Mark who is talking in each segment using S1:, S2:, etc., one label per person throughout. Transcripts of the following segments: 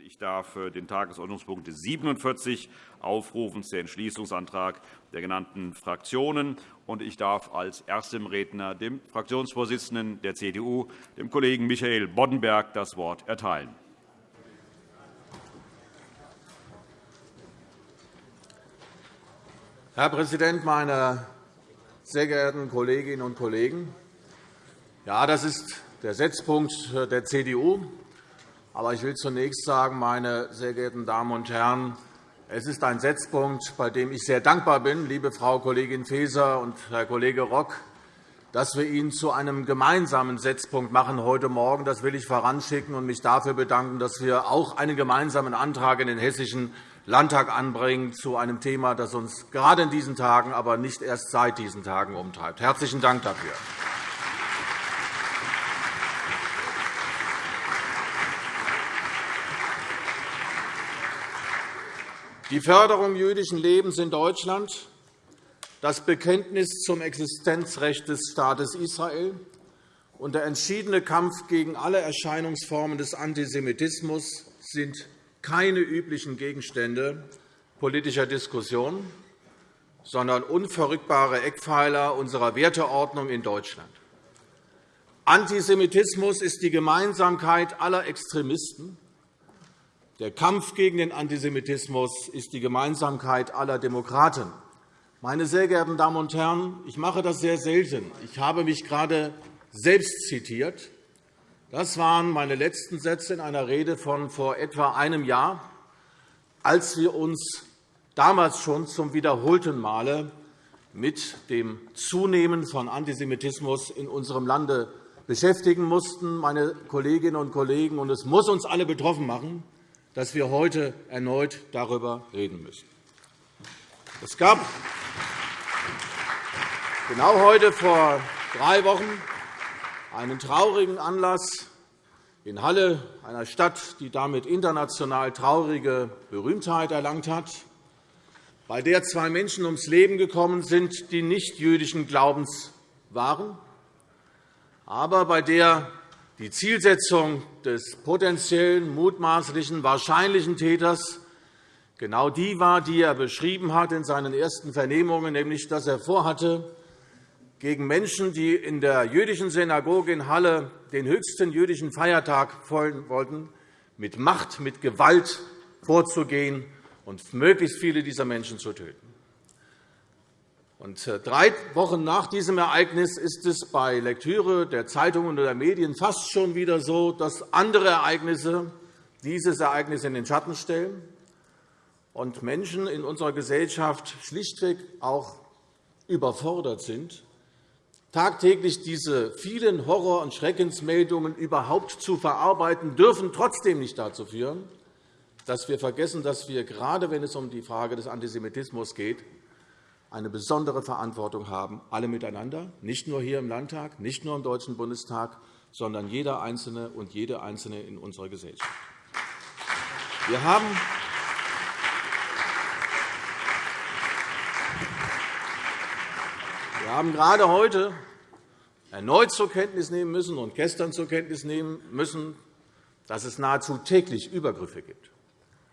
S1: Ich darf den Tagesordnungspunkt 47 aufrufen, der Entschließungsantrag der genannten Fraktionen. Ich darf als erstem Redner dem Fraktionsvorsitzenden der CDU, dem Kollegen Michael Boddenberg, das Wort erteilen.
S2: Herr Präsident, meine sehr geehrten Kolleginnen und Kollegen! Ja, das ist der Setzpunkt der CDU. Aber ich will zunächst sagen, meine sehr geehrten Damen und Herren, es ist ein Setzpunkt, bei dem ich sehr dankbar bin, liebe Frau Kollegin Faeser und Herr Kollege Rock, dass wir ihn zu einem gemeinsamen Setzpunkt machen heute Morgen. Das will ich voranschicken und mich dafür bedanken, dass wir auch einen gemeinsamen Antrag in den Hessischen Landtag anbringen zu einem Thema, das uns gerade in diesen Tagen, aber nicht erst seit diesen Tagen umtreibt. Herzlichen Dank dafür. Die Förderung jüdischen Lebens in Deutschland, das Bekenntnis zum Existenzrecht des Staates Israel und der entschiedene Kampf gegen alle Erscheinungsformen des Antisemitismus sind keine üblichen Gegenstände politischer Diskussion, sondern unverrückbare Eckpfeiler unserer Werteordnung in Deutschland. Antisemitismus ist die Gemeinsamkeit aller Extremisten, der Kampf gegen den Antisemitismus ist die Gemeinsamkeit aller Demokraten. Meine sehr geehrten Damen und Herren, ich mache das sehr selten. Ich habe mich gerade selbst zitiert. Das waren meine letzten Sätze in einer Rede von vor etwa einem Jahr, als wir uns damals schon zum wiederholten Male mit dem Zunehmen von Antisemitismus in unserem Lande beschäftigen mussten, meine Kolleginnen und Kollegen. Und es muss uns alle betroffen machen, dass wir heute erneut darüber reden müssen. Es gab genau heute vor drei Wochen einen traurigen Anlass in Halle, einer Stadt, die damit international traurige Berühmtheit erlangt hat, bei der zwei Menschen ums Leben gekommen sind, die nicht jüdischen Glaubens waren, aber bei der die Zielsetzung des potenziellen, mutmaßlichen, wahrscheinlichen Täters genau die war, die er beschrieben hat in seinen ersten Vernehmungen, nämlich dass er vorhatte, gegen Menschen, die in der jüdischen Synagoge in Halle den höchsten jüdischen Feiertag feiern wollten, mit Macht, mit Gewalt vorzugehen und möglichst viele dieser Menschen zu töten. Und äh, drei Wochen nach diesem Ereignis ist es bei Lektüre der Zeitungen oder der Medien fast schon wieder so, dass andere Ereignisse dieses Ereignis in den Schatten stellen und Menschen in unserer Gesellschaft schlichtweg auch überfordert sind, tagtäglich diese vielen Horror- und Schreckensmeldungen überhaupt zu verarbeiten, dürfen trotzdem nicht dazu führen, dass wir vergessen, dass wir, gerade wenn es um die Frage des Antisemitismus geht, eine besondere Verantwortung haben, alle miteinander, nicht nur hier im Landtag, nicht nur im Deutschen Bundestag, sondern jeder Einzelne und jede Einzelne in unserer Gesellschaft. Wir haben Wir haben gerade heute erneut zur Kenntnis nehmen müssen und gestern zur Kenntnis nehmen müssen, dass es nahezu täglich Übergriffe gibt.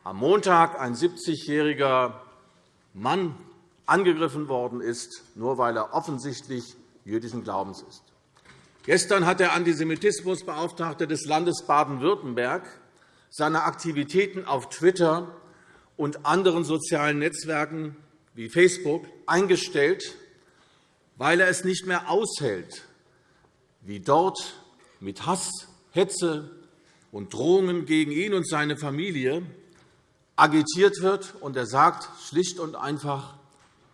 S2: Am Montag ein 70-jähriger Mann angegriffen worden ist, nur weil er offensichtlich jüdischen Glaubens ist. Gestern hat der Antisemitismusbeauftragte des Landes Baden-Württemberg seine Aktivitäten auf Twitter und anderen sozialen Netzwerken wie Facebook eingestellt, weil er es nicht mehr aushält, wie dort mit Hass, Hetze und Drohungen gegen ihn und seine Familie agitiert wird. Und er sagt schlicht und einfach,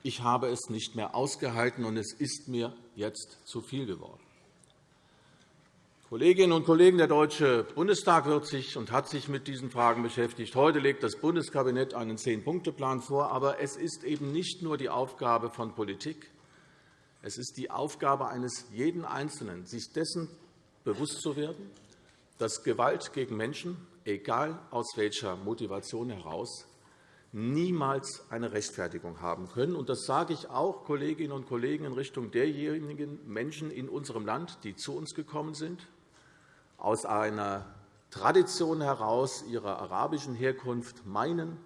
S2: ich habe es nicht mehr ausgehalten, und es ist mir jetzt zu viel geworden. Kolleginnen und Kollegen, der Deutsche Bundestag wird sich und hat sich mit diesen Fragen beschäftigt. Heute legt das Bundeskabinett einen Zehn-Punkte-Plan vor. Aber es ist eben nicht nur die Aufgabe von Politik. Es ist die Aufgabe eines jeden Einzelnen, sich dessen bewusst zu werden, dass Gewalt gegen Menschen, egal aus welcher Motivation heraus, niemals eine Rechtfertigung haben können. Das sage ich auch, Kolleginnen und Kollegen, in Richtung derjenigen Menschen in unserem Land, die zu uns gekommen sind, aus einer Tradition heraus, ihrer arabischen Herkunft meinen,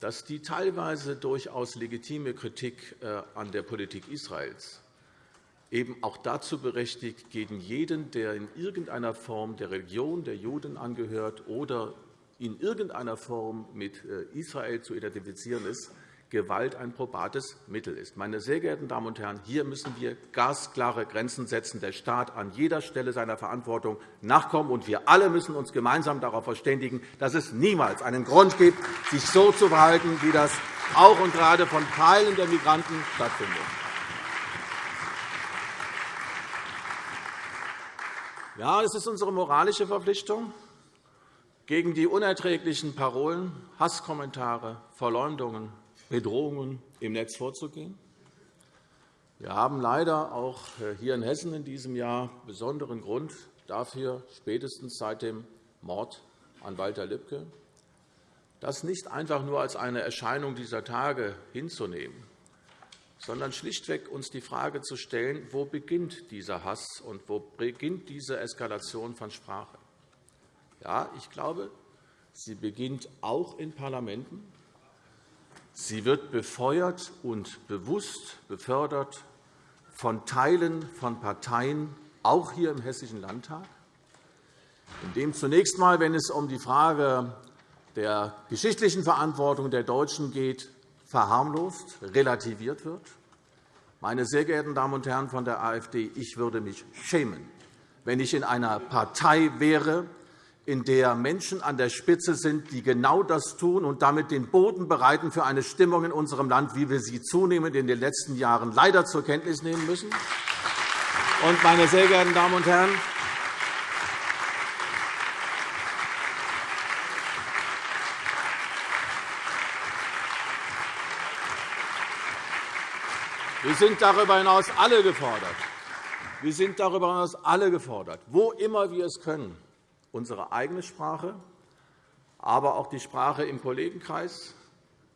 S2: dass die teilweise durchaus legitime Kritik äh, an der Politik Israels eben auch dazu berechtigt, gegen jeden, der in irgendeiner Form der Religion der Juden angehört oder in irgendeiner Form mit äh, Israel zu identifizieren ist, Gewalt ein probates Mittel ist. Meine sehr geehrten Damen und Herren, hier müssen wir gasklare Grenzen setzen. Der Staat an jeder Stelle seiner Verantwortung nachkommen, und wir alle müssen uns gemeinsam darauf verständigen, dass es niemals einen Grund gibt, sich so zu verhalten, wie das auch und gerade von Teilen der Migranten stattfindet. Ja, es ist unsere moralische Verpflichtung, gegen die unerträglichen Parolen, Hasskommentare, Verleumdungen, Bedrohungen im Netz vorzugehen. Wir haben leider auch äh, hier in Hessen in diesem Jahr besonderen Grund dafür, spätestens seit dem Mord an Walter Lübcke, das nicht einfach nur als eine Erscheinung dieser Tage hinzunehmen, sondern schlichtweg uns die Frage zu stellen, wo beginnt dieser Hass und wo beginnt diese Eskalation von Sprache. Ja, ich glaube, sie beginnt auch in Parlamenten. Sie wird befeuert und bewusst befördert von Teilen von Parteien, auch hier im Hessischen Landtag, in dem zunächst einmal, wenn es um die Frage der geschichtlichen Verantwortung der Deutschen geht, verharmlost, relativiert wird. Meine sehr geehrten Damen und Herren von der AfD, ich würde mich schämen, wenn ich in einer Partei wäre, in der Menschen an der Spitze sind, die genau das tun und damit den Boden bereiten für eine Stimmung in unserem Land, wie wir sie zunehmend in den letzten Jahren leider zur Kenntnis nehmen müssen. Und, meine sehr geehrten Damen und Herren, Wir sind darüber hinaus alle gefordert. Wir sind darüber hinaus alle gefordert, wo immer wir es können, unsere eigene Sprache, aber auch die Sprache im Kollegenkreis,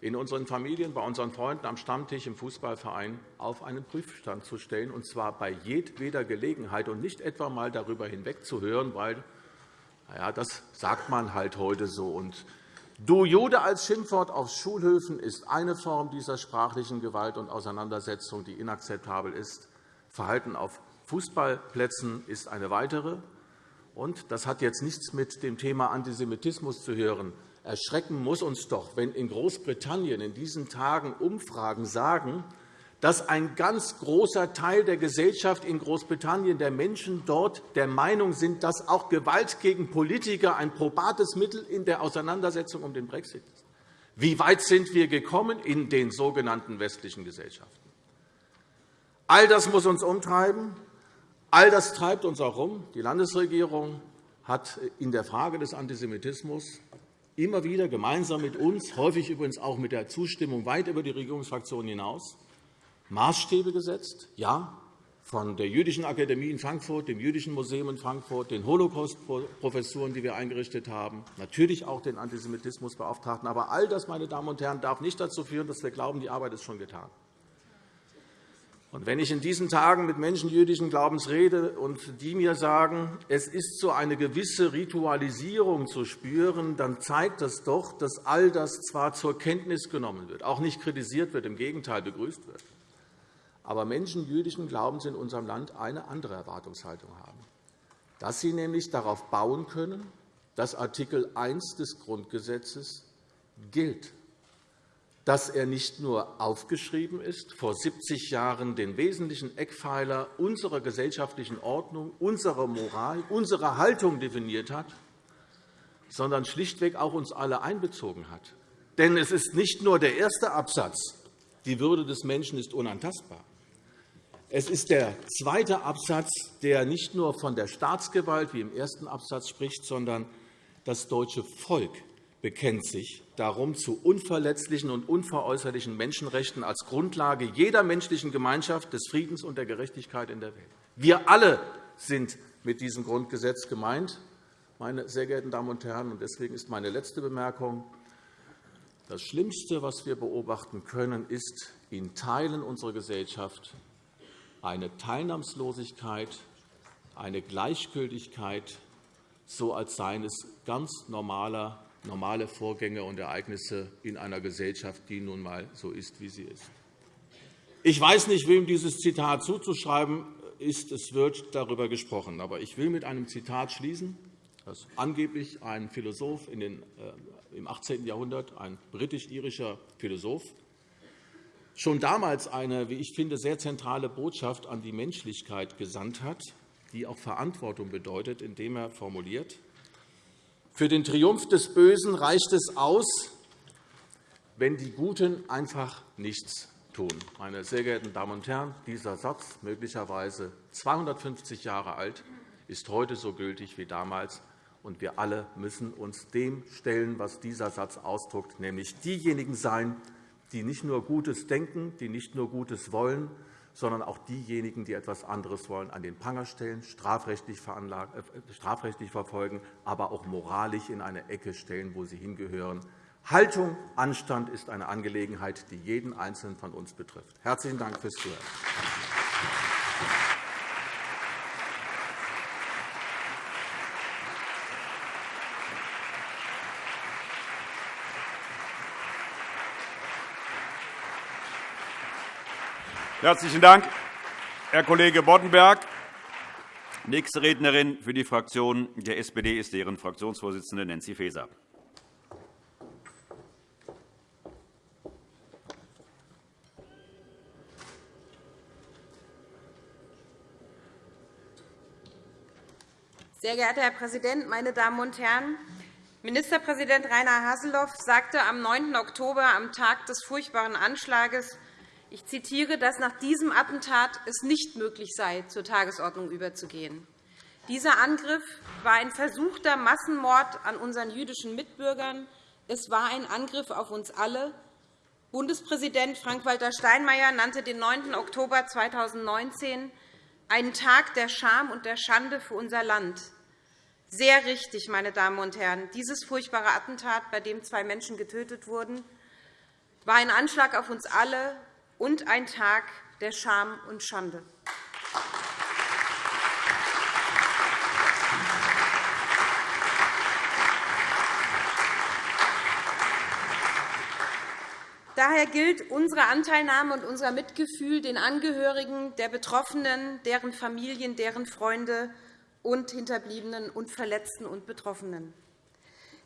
S2: in unseren Familien, bei unseren Freunden am Stammtisch im Fußballverein auf einen Prüfstand zu stellen, und zwar bei jedweder Gelegenheit und nicht etwa einmal darüber hinwegzuhören, weil ja, das sagt man halt heute so. Und Du Jude als Schimpfwort auf Schulhöfen ist eine Form dieser sprachlichen Gewalt und Auseinandersetzung, die inakzeptabel ist. Verhalten auf Fußballplätzen ist eine weitere. Und das hat jetzt nichts mit dem Thema Antisemitismus zu hören. Erschrecken muss uns doch, wenn in Großbritannien in diesen Tagen Umfragen sagen, dass ein ganz großer Teil der Gesellschaft in Großbritannien, der Menschen dort, der Meinung sind, dass auch Gewalt gegen Politiker ein probates Mittel in der Auseinandersetzung um den Brexit ist. Wie weit sind wir gekommen in den sogenannten westlichen Gesellschaften? All das muss uns umtreiben. All das treibt uns auch um. Die Landesregierung hat in der Frage des Antisemitismus immer wieder gemeinsam mit uns, häufig übrigens auch mit der Zustimmung weit über die Regierungsfraktionen hinaus, Maßstäbe gesetzt, ja, von der Jüdischen Akademie in Frankfurt, dem Jüdischen Museum in Frankfurt, den Holocaust-Professuren, die wir eingerichtet haben, natürlich auch den Antisemitismusbeauftragten. Aber all das, meine Damen und Herren, darf nicht dazu führen, dass wir glauben, die Arbeit ist schon getan. Und wenn ich in diesen Tagen mit Menschen jüdischen Glaubens rede und die mir sagen, es ist so eine gewisse Ritualisierung zu spüren, dann zeigt das doch, dass all das zwar zur Kenntnis genommen wird, auch nicht kritisiert wird, im Gegenteil begrüßt wird, aber Menschen jüdischen Glaubens in unserem Land eine andere Erwartungshaltung haben, dass sie nämlich darauf bauen können, dass Artikel 1 des Grundgesetzes gilt dass er nicht nur aufgeschrieben ist, vor 70 Jahren den wesentlichen Eckpfeiler unserer gesellschaftlichen Ordnung, unserer Moral, unserer Haltung definiert hat, sondern schlichtweg auch uns alle einbezogen hat. Denn es ist nicht nur der erste Absatz, die Würde des Menschen ist unantastbar. Es ist der zweite Absatz, der nicht nur von der Staatsgewalt wie im ersten Absatz spricht, sondern das deutsche Volk bekennt sich darum zu unverletzlichen und unveräußerlichen Menschenrechten als Grundlage jeder menschlichen Gemeinschaft, des Friedens und der Gerechtigkeit in der Welt. Wir alle sind mit diesem Grundgesetz gemeint, meine sehr geehrten Damen und Herren. Deswegen ist meine letzte Bemerkung, das Schlimmste, was wir beobachten können, ist in Teilen unserer Gesellschaft eine Teilnahmslosigkeit, eine Gleichgültigkeit so als seien es ganz normale, normale Vorgänge und Ereignisse in einer Gesellschaft, die nun einmal so ist, wie sie ist. Ich weiß nicht, wem dieses Zitat zuzuschreiben ist. Es wird darüber gesprochen. Aber ich will mit einem Zitat schließen, das angeblich ein Philosoph in den, äh, im 18. Jahrhundert, ein britisch-irischer Philosoph, schon damals eine, wie ich finde, sehr zentrale Botschaft an die Menschlichkeit gesandt hat, die auch Verantwortung bedeutet, indem er formuliert, für den Triumph des Bösen reicht es aus, wenn die Guten einfach nichts tun. Meine sehr geehrten Damen und Herren, dieser Satz, möglicherweise 250 Jahre alt, ist heute so gültig wie damals. Und wir alle müssen uns dem stellen, was dieser Satz ausdrückt, nämlich diejenigen sein, die nicht nur Gutes denken, die nicht nur Gutes wollen, sondern auch diejenigen, die etwas anderes wollen, an den Pranger stellen, strafrechtlich, äh, strafrechtlich verfolgen, aber auch moralisch in eine Ecke stellen, wo sie hingehören. Haltung, Anstand ist eine Angelegenheit, die jeden Einzelnen von uns betrifft. Herzlichen Dank fürs Zuhören.
S1: Herzlichen Dank, Herr Kollege Boddenberg. Nächste Rednerin für die Fraktion der SPD ist deren Fraktionsvorsitzende Nancy Faeser.
S3: Sehr geehrter Herr Präsident, meine Damen und Herren! Ministerpräsident Rainer Haseloff sagte am 9. Oktober, am Tag des furchtbaren Anschlags, ich zitiere, dass nach diesem Attentat es nicht möglich sei, zur Tagesordnung überzugehen. Dieser Angriff war ein versuchter Massenmord an unseren jüdischen Mitbürgern. Es war ein Angriff auf uns alle. Bundespräsident Frank-Walter Steinmeier nannte den 9. Oktober 2019 einen Tag der Scham und der Schande für unser Land. Sehr richtig, meine Damen und Herren. Dieses furchtbare Attentat, bei dem zwei Menschen getötet wurden, war ein Anschlag auf uns alle, und ein Tag der Scham und Schande. Daher gilt unsere Anteilnahme und unser Mitgefühl den Angehörigen der Betroffenen, deren Familien, deren Freunde und Hinterbliebenen und Verletzten und Betroffenen.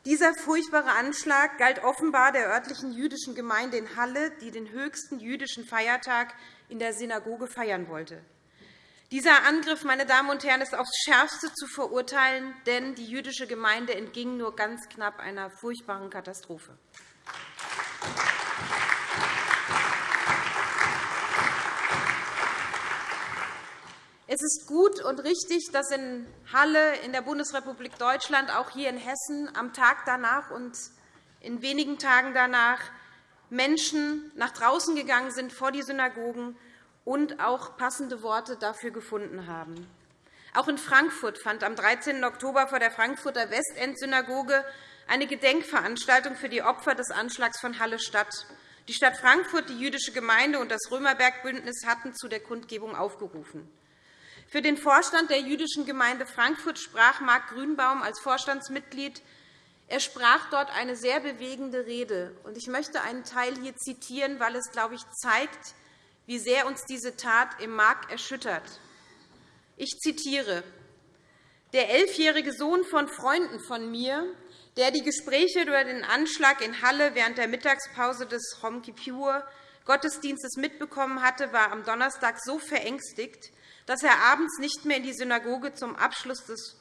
S3: Dieser furchtbare Anschlag galt offenbar der örtlichen jüdischen Gemeinde in Halle, die den höchsten jüdischen Feiertag in der Synagoge feiern wollte. Dieser Angriff meine Damen und Herren, ist aufs Schärfste zu verurteilen, denn die jüdische Gemeinde entging nur ganz knapp einer furchtbaren Katastrophe. Es ist gut und richtig, dass in Halle, in der Bundesrepublik Deutschland, auch hier in Hessen am Tag danach und in wenigen Tagen danach Menschen nach draußen gegangen sind vor die Synagogen und auch passende Worte dafür gefunden haben. Auch in Frankfurt fand am 13. Oktober vor der Frankfurter Westend-Synagoge eine Gedenkveranstaltung für die Opfer des Anschlags von Halle statt. Die Stadt Frankfurt, die jüdische Gemeinde und das Römerbergbündnis hatten zu der Kundgebung aufgerufen. Für den Vorstand der Jüdischen Gemeinde Frankfurt sprach Marc Grünbaum als Vorstandsmitglied. Er sprach dort eine sehr bewegende Rede. Ich möchte einen Teil hier zitieren, weil es, glaube ich, zeigt, wie sehr uns diese Tat im Mark erschüttert. Ich zitiere. Der elfjährige Sohn von Freunden von mir, der die Gespräche über den Anschlag in Halle während der Mittagspause des Yom Kippur Gottesdienstes mitbekommen hatte, war am Donnerstag so verängstigt, dass er abends nicht mehr in die Synagoge zum Abschluss des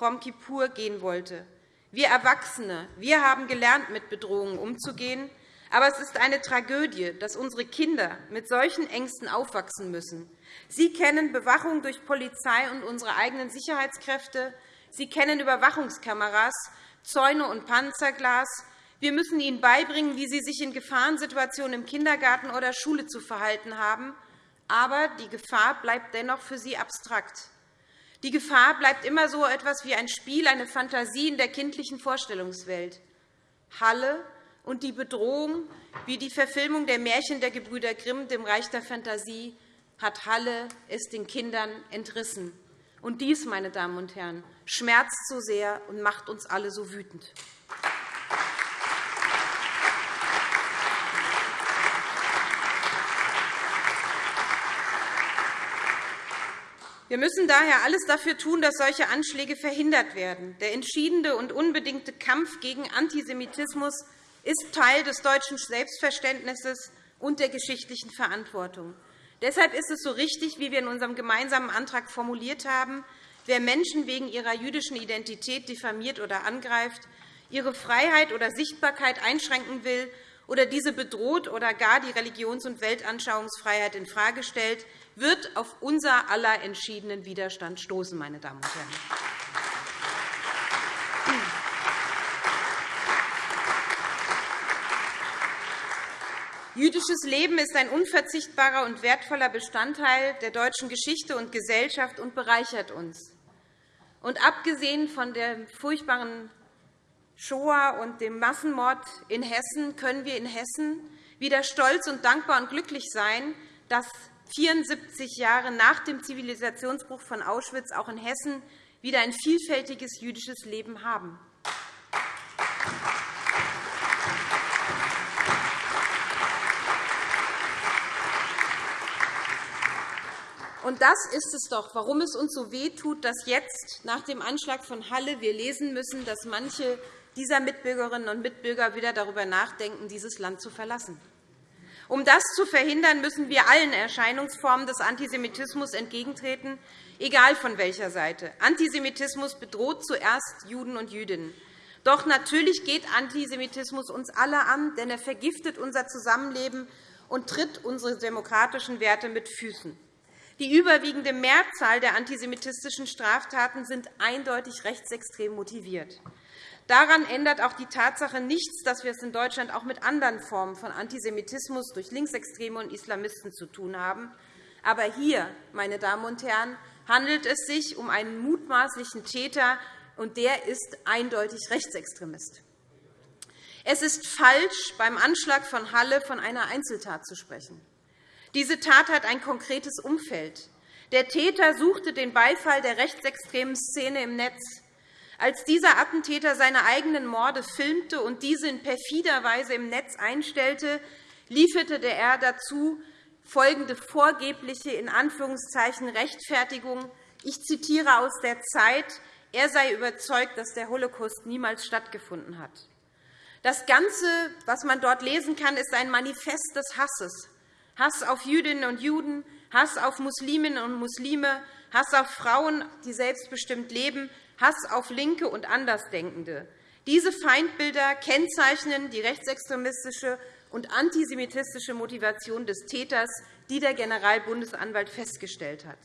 S3: Yom Kippur gehen wollte. Wir Erwachsene wir haben gelernt, mit Bedrohungen umzugehen. Aber es ist eine Tragödie, dass unsere Kinder mit solchen Ängsten aufwachsen müssen. Sie kennen Bewachung durch Polizei und unsere eigenen Sicherheitskräfte. Sie kennen Überwachungskameras, Zäune und Panzerglas. Wir müssen ihnen beibringen, wie sie sich in Gefahrensituationen im Kindergarten oder Schule zu verhalten haben aber die Gefahr bleibt dennoch für sie abstrakt. Die Gefahr bleibt immer so etwas wie ein Spiel, eine Fantasie in der kindlichen Vorstellungswelt. Halle und die Bedrohung, wie die Verfilmung der Märchen der Gebrüder Grimm, dem Reich der Fantasie, hat Halle es den Kindern entrissen. Und dies, meine Damen und Herren, schmerzt so sehr und macht uns alle so wütend. Wir müssen daher alles dafür tun, dass solche Anschläge verhindert werden. Der entschiedene und unbedingte Kampf gegen Antisemitismus ist Teil des deutschen Selbstverständnisses und der geschichtlichen Verantwortung. Deshalb ist es so richtig, wie wir in unserem gemeinsamen Antrag formuliert haben, wer Menschen wegen ihrer jüdischen Identität diffamiert oder angreift, ihre Freiheit oder Sichtbarkeit einschränken will oder diese bedroht oder gar die Religions- und Weltanschauungsfreiheit infrage stellt, wird auf unser aller entschiedenen Widerstand stoßen. Meine Damen und Herren. Jüdisches Leben ist ein unverzichtbarer und wertvoller Bestandteil der deutschen Geschichte und Gesellschaft und bereichert uns. Und abgesehen von der furchtbaren Shoah und dem Massenmord in Hessen können wir in Hessen wieder stolz und dankbar und glücklich sein, dass 74 Jahre nach dem Zivilisationsbruch von Auschwitz auch in Hessen wieder ein vielfältiges jüdisches Leben haben. Und das ist es doch, warum es uns so wehtut, dass jetzt nach dem Anschlag von Halle wir lesen müssen, dass manche dieser Mitbürgerinnen und Mitbürger wieder darüber nachdenken, dieses Land zu verlassen. Um das zu verhindern, müssen wir allen Erscheinungsformen des Antisemitismus entgegentreten, egal von welcher Seite. Antisemitismus bedroht zuerst Juden und Jüdinnen. Doch natürlich geht Antisemitismus uns alle an, denn er vergiftet unser Zusammenleben und tritt unsere demokratischen Werte mit Füßen. Die überwiegende Mehrzahl der antisemitistischen Straftaten sind eindeutig rechtsextrem motiviert. Daran ändert auch die Tatsache nichts, dass wir es in Deutschland auch mit anderen Formen von Antisemitismus durch Linksextreme und Islamisten zu tun haben. Aber hier, meine Damen und Herren, handelt es sich um einen mutmaßlichen Täter, und der ist eindeutig Rechtsextremist. Es ist falsch, beim Anschlag von Halle von einer Einzeltat zu sprechen. Diese Tat hat ein konkretes Umfeld. Der Täter suchte den Beifall der rechtsextremen Szene im Netz. Als dieser Attentäter seine eigenen Morde filmte und diese in perfider Weise im Netz einstellte, lieferte er dazu folgende vorgebliche in Anführungszeichen Rechtfertigung. Ich zitiere aus der Zeit. Er sei überzeugt, dass der Holocaust niemals stattgefunden hat. Das Ganze, was man dort lesen kann, ist ein Manifest des Hasses. Hass auf Jüdinnen und Juden, Hass auf Musliminnen und Muslime, Hass auf Frauen, die selbstbestimmt leben, Hass auf Linke und Andersdenkende. Diese Feindbilder kennzeichnen die rechtsextremistische und antisemitistische Motivation des Täters, die der Generalbundesanwalt festgestellt hat.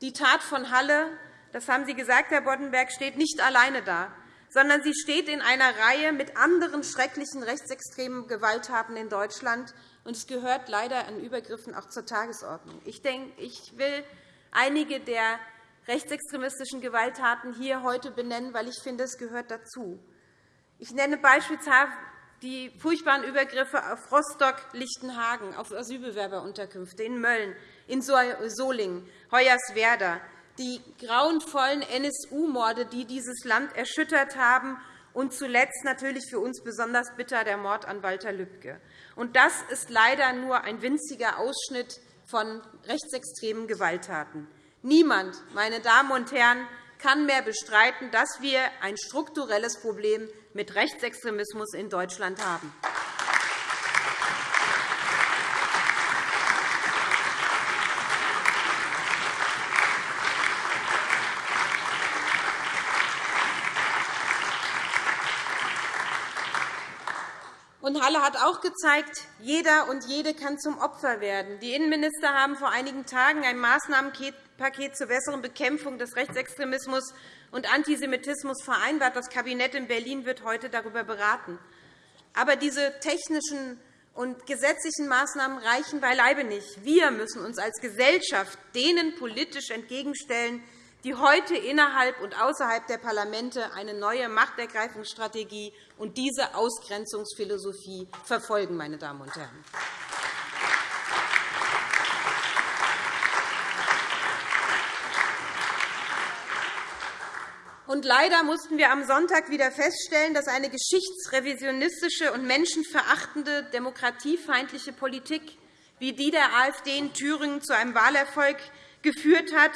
S3: Die Tat von Halle, das haben Sie gesagt, Herr Boddenberg, steht nicht alleine da, sondern sie steht in einer Reihe mit anderen schrecklichen rechtsextremen Gewalttaten in Deutschland. und Es gehört leider an Übergriffen auch zur Tagesordnung. Ich, denke, ich will einige der rechtsextremistischen Gewalttaten hier heute benennen, weil ich finde, es gehört dazu. Ich nenne beispielsweise die furchtbaren Übergriffe auf Rostock, Lichtenhagen, auf Asylbewerberunterkünfte in Mölln, in Solingen, Hoyerswerda, die grauenvollen NSU-Morde, die dieses Land erschüttert haben, und zuletzt natürlich für uns besonders bitter der Mord an Walter Lübcke. Das ist leider nur ein winziger Ausschnitt von rechtsextremen Gewalttaten. Niemand, meine Damen und Herren, kann mehr bestreiten, dass wir ein strukturelles Problem mit Rechtsextremismus in Deutschland haben. Und Halle hat auch gezeigt, jeder und jede kann zum Opfer werden. Die Innenminister haben vor einigen Tagen ein Maßnahmenpaket zur besseren Bekämpfung des Rechtsextremismus und Antisemitismus vereinbart. Das Kabinett in Berlin wird heute darüber beraten. Aber diese technischen und gesetzlichen Maßnahmen reichen beileibe nicht. Wir müssen uns als Gesellschaft denen politisch entgegenstellen, die heute innerhalb und außerhalb der Parlamente eine neue Machtergreifungsstrategie und diese Ausgrenzungsphilosophie verfolgen. Meine Damen und Herren. Und leider mussten wir am Sonntag wieder feststellen, dass eine geschichtsrevisionistische und menschenverachtende, demokratiefeindliche Politik wie die der AfD in Thüringen zu einem Wahlerfolg geführt hat,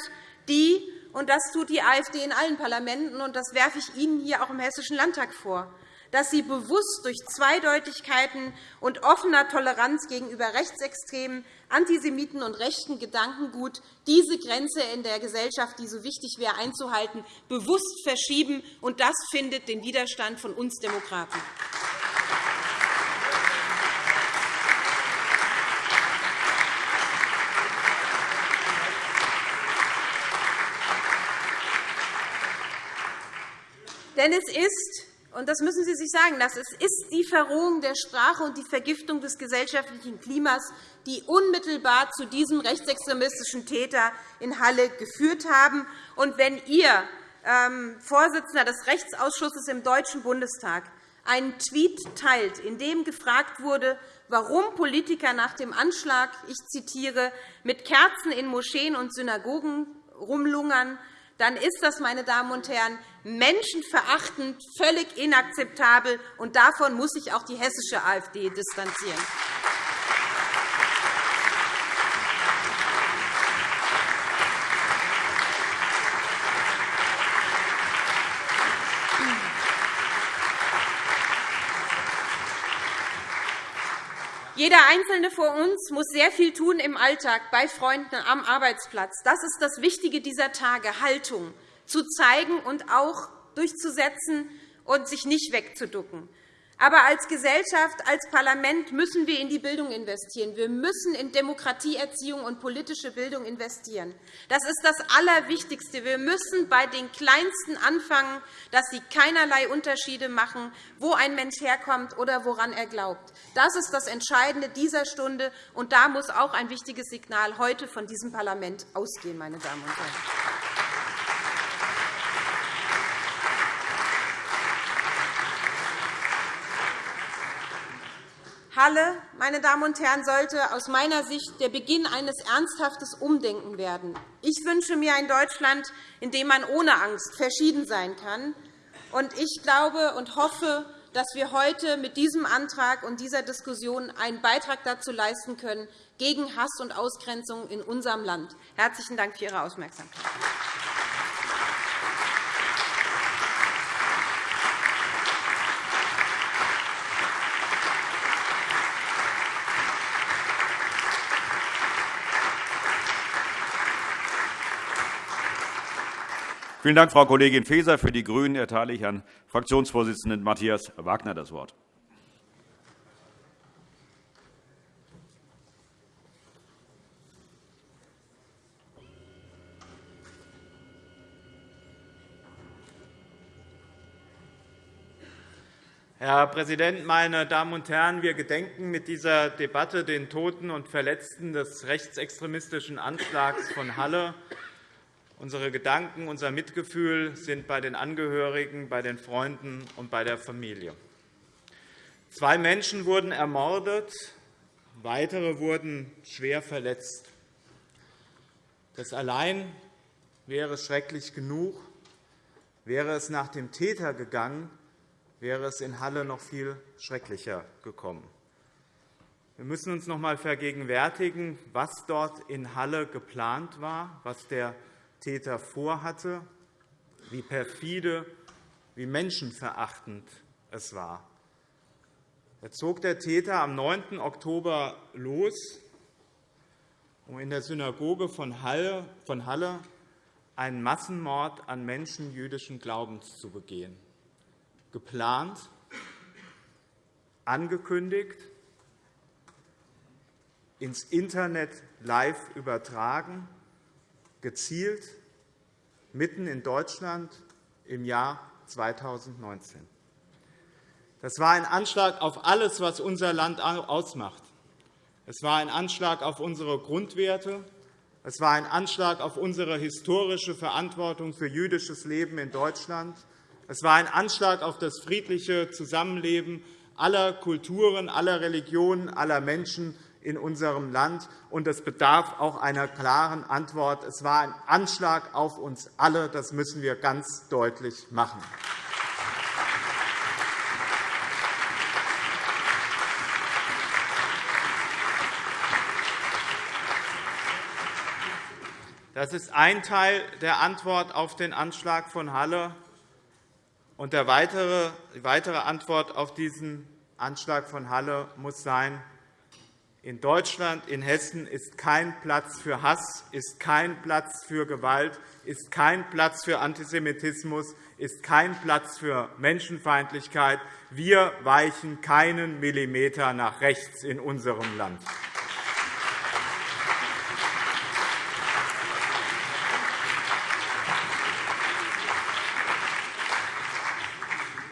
S3: die und das tut die AfD in allen Parlamenten, und das werfe ich Ihnen hier auch im Hessischen Landtag vor, dass sie bewusst durch Zweideutigkeiten und offener Toleranz gegenüber Rechtsextremen, Antisemiten und rechten Gedankengut diese Grenze in der Gesellschaft, die so wichtig wäre, einzuhalten, bewusst verschieben. Und das findet den Widerstand von uns Demokraten. Denn es ist, und das müssen Sie sich sagen lassen, es ist die Verrohung der Sprache und die Vergiftung des gesellschaftlichen Klimas, die unmittelbar zu diesem rechtsextremistischen Täter in Halle geführt haben. Und wenn Ihr ähm, Vorsitzender des Rechtsausschusses im Deutschen Bundestag einen Tweet teilt, in dem gefragt wurde, warum Politiker nach dem Anschlag, ich zitiere, mit Kerzen in Moscheen und Synagogen rumlungern, dann ist das, meine Damen und Herren, menschenverachtend, völlig inakzeptabel. Und davon muss sich auch die hessische AfD distanzieren. Jeder Einzelne von uns muss sehr viel tun im Alltag, bei Freunden, am Arbeitsplatz. Das ist das Wichtige dieser Tage, Haltung zu zeigen und auch durchzusetzen und sich nicht wegzuducken. Aber als Gesellschaft, als Parlament müssen wir in die Bildung investieren. Wir müssen in Demokratieerziehung und politische Bildung investieren. Das ist das Allerwichtigste. Wir müssen bei den Kleinsten anfangen, dass sie keinerlei Unterschiede machen, wo ein Mensch herkommt oder woran er glaubt. Das ist das Entscheidende dieser Stunde, und da muss auch ein wichtiges Signal heute von diesem Parlament ausgehen. Meine Damen und Herren. Halle, meine Damen und Herren, sollte aus meiner Sicht der Beginn eines ernsthaften Umdenkens werden. Ich wünsche mir ein Deutschland, in dem man ohne Angst verschieden sein kann. Ich glaube und hoffe, dass wir heute mit diesem Antrag und dieser Diskussion einen Beitrag dazu leisten können, gegen Hass und Ausgrenzung in unserem Land. Herzlichen Dank für Ihre Aufmerksamkeit.
S1: Vielen Dank, Frau Kollegin Faeser. Für die GRÜNEN erteile ich Herrn Fraktionsvorsitzenden Matthias Wagner das Wort.
S4: Herr Präsident, meine Damen und Herren! Wir gedenken mit dieser Debatte den Toten und Verletzten des rechtsextremistischen Anschlags von Halle Unsere Gedanken, unser Mitgefühl sind bei den Angehörigen, bei den Freunden und bei der Familie. Zwei Menschen wurden ermordet, weitere wurden schwer verletzt. Das allein wäre schrecklich genug. Wäre es nach dem Täter gegangen, wäre es in Halle noch viel schrecklicher gekommen. Wir müssen uns noch einmal vergegenwärtigen, was dort in Halle geplant war, was der Täter vorhatte, wie perfide, wie menschenverachtend es war. Er zog der Täter am 9. Oktober los, um in der Synagoge von Halle einen Massenmord an Menschen jüdischen Glaubens zu begehen. Geplant, angekündigt, ins Internet live übertragen gezielt mitten in Deutschland im Jahr 2019. Das war ein Anschlag auf alles, was unser Land ausmacht. Es war ein Anschlag auf unsere Grundwerte. Es war ein Anschlag auf unsere historische Verantwortung für jüdisches Leben in Deutschland. Es war ein Anschlag auf das friedliche Zusammenleben aller Kulturen, aller Religionen, aller Menschen in unserem Land, und es bedarf auch einer klaren Antwort. Es war ein Anschlag auf uns alle. Das müssen wir ganz deutlich machen. Das ist ein Teil der Antwort auf den Anschlag von Halle. Und die weitere Antwort auf diesen Anschlag von Halle muss sein, in Deutschland, in Hessen ist kein Platz für Hass, ist kein Platz für Gewalt, ist kein Platz für Antisemitismus, ist kein Platz für Menschenfeindlichkeit. Wir weichen keinen Millimeter nach rechts in unserem Land.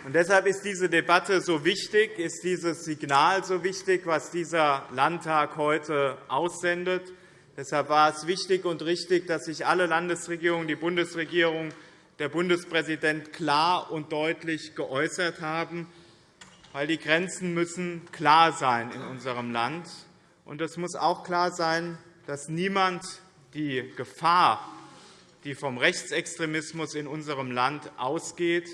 S4: Und deshalb ist diese Debatte so wichtig, ist dieses Signal so wichtig, was dieser Landtag heute aussendet. Deshalb war es wichtig und richtig, dass sich alle Landesregierungen, die Bundesregierung, der Bundespräsident klar und deutlich geäußert haben, weil die Grenzen müssen klar sein in unserem Land. Und es muss auch klar sein, dass niemand die Gefahr, die vom Rechtsextremismus in unserem Land ausgeht,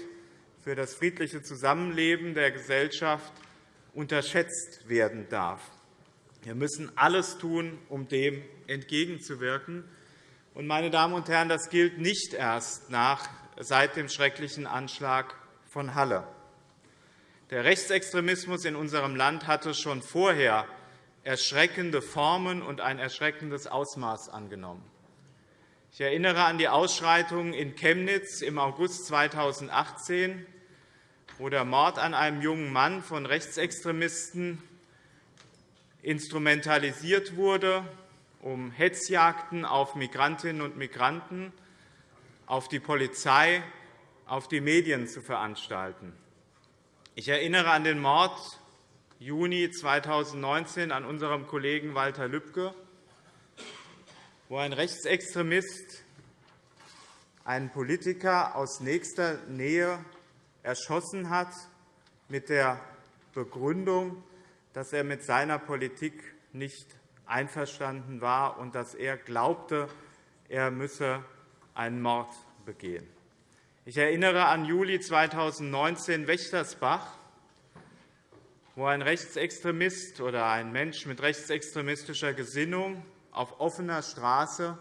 S4: für das friedliche Zusammenleben der Gesellschaft unterschätzt werden darf. Wir müssen alles tun, um dem entgegenzuwirken. Meine Damen und Herren, das gilt nicht erst nach, seit dem schrecklichen Anschlag von Halle. Der Rechtsextremismus in unserem Land hatte schon vorher erschreckende Formen und ein erschreckendes Ausmaß angenommen. Ich erinnere an die Ausschreitungen in Chemnitz im August 2018, wo der Mord an einem jungen Mann von Rechtsextremisten instrumentalisiert wurde, um Hetzjagden auf Migrantinnen und Migranten, auf die Polizei, auf die Medien zu veranstalten. Ich erinnere an den Mord Juni 2019 an unserem Kollegen Walter Lübcke, wo ein Rechtsextremist einen Politiker aus nächster Nähe erschossen hat, mit der Begründung, dass er mit seiner Politik nicht einverstanden war und dass er glaubte, er müsse einen Mord begehen. Ich erinnere an Juli 2019 Wächtersbach, wo ein Rechtsextremist oder ein Mensch mit rechtsextremistischer Gesinnung auf offener Straße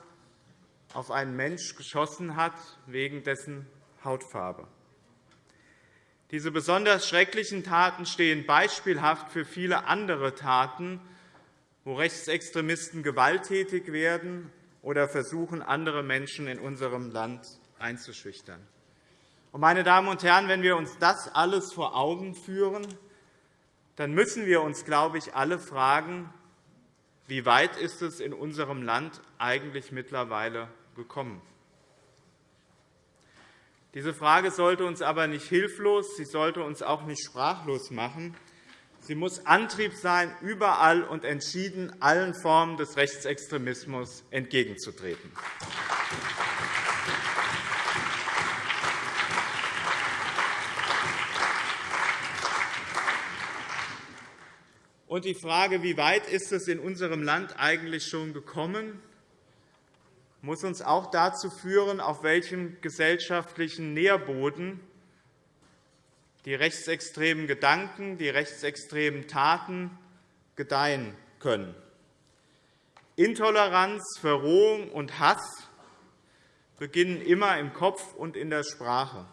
S4: auf einen Mensch geschossen hat wegen dessen Hautfarbe. Diese besonders schrecklichen Taten stehen beispielhaft für viele andere Taten, wo Rechtsextremisten gewalttätig werden oder versuchen, andere Menschen in unserem Land einzuschüchtern. Meine Damen und Herren, wenn wir uns das alles vor Augen führen, dann müssen wir uns, glaube ich, alle fragen, wie weit ist es in unserem Land eigentlich mittlerweile gekommen? Diese Frage sollte uns aber nicht hilflos, sie sollte uns auch nicht sprachlos machen. Sie muss Antrieb sein, überall und entschieden allen Formen des Rechtsextremismus entgegenzutreten. Und die Frage, wie weit ist es in unserem Land eigentlich schon gekommen, muss uns auch dazu führen, auf welchem gesellschaftlichen Nährboden die rechtsextremen Gedanken, die rechtsextremen Taten gedeihen können. Intoleranz, Verrohung und Hass beginnen immer im Kopf und in der Sprache.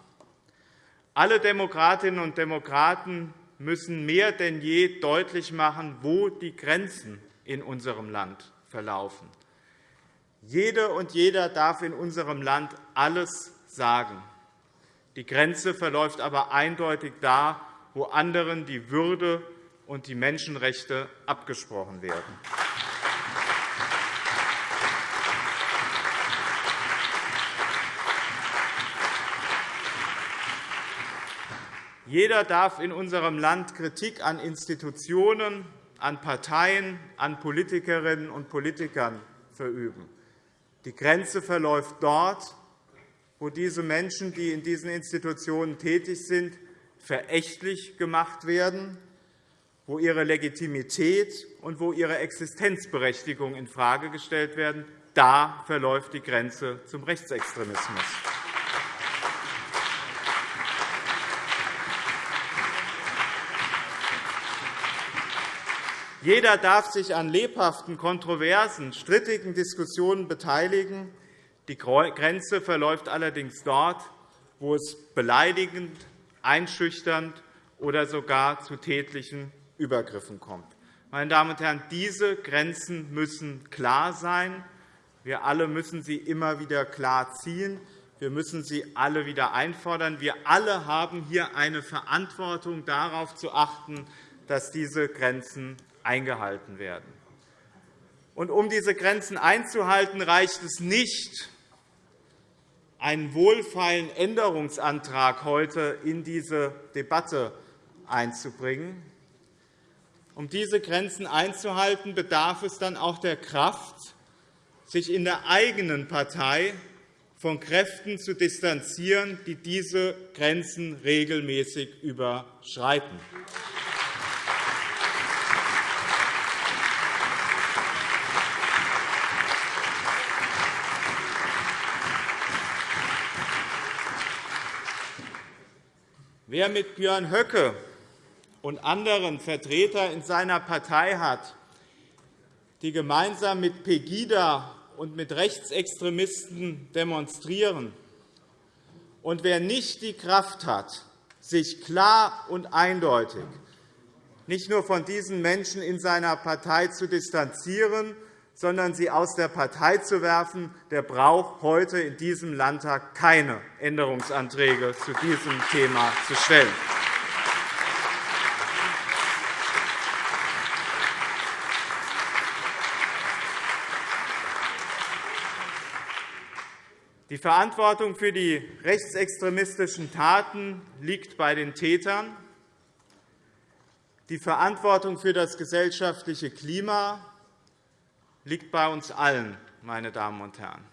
S4: Alle Demokratinnen und Demokraten müssen mehr denn je deutlich machen, wo die Grenzen in unserem Land verlaufen. Jede und jeder darf in unserem Land alles sagen. Die Grenze verläuft aber eindeutig da, wo anderen die Würde und die Menschenrechte abgesprochen werden. Jeder darf in unserem Land Kritik an Institutionen, an Parteien, an Politikerinnen und Politikern verüben. Die Grenze verläuft dort, wo diese Menschen, die in diesen Institutionen tätig sind, verächtlich gemacht werden, wo ihre Legitimität und wo ihre Existenzberechtigung infrage gestellt werden. Da verläuft die Grenze zum Rechtsextremismus. Jeder darf sich an lebhaften, kontroversen, strittigen Diskussionen beteiligen. Die Grenze verläuft allerdings dort, wo es beleidigend, einschüchternd oder sogar zu tätlichen Übergriffen kommt. Meine Damen und Herren, diese Grenzen müssen klar sein. Wir alle müssen sie immer wieder klar ziehen. Wir müssen sie alle wieder einfordern. Wir alle haben hier eine Verantwortung, darauf zu achten, dass diese Grenzen eingehalten werden. Und um diese Grenzen einzuhalten, reicht es nicht, einen wohlfeilen Änderungsantrag heute in diese Debatte einzubringen. Um diese Grenzen einzuhalten, bedarf es dann auch der Kraft, sich in der eigenen Partei von Kräften zu distanzieren, die diese Grenzen regelmäßig überschreiten. Wer mit Björn Höcke und anderen Vertreter in seiner Partei hat, die gemeinsam mit Pegida und mit Rechtsextremisten demonstrieren, und wer nicht die Kraft hat, sich klar und eindeutig nicht nur von diesen Menschen in seiner Partei zu distanzieren, sondern sie aus der Partei zu werfen, der braucht heute in diesem Landtag keine Änderungsanträge zu diesem Thema zu stellen. Die Verantwortung für die rechtsextremistischen Taten liegt bei den Tätern. Die Verantwortung für das gesellschaftliche Klima liegt bei uns allen, meine Damen und Herren.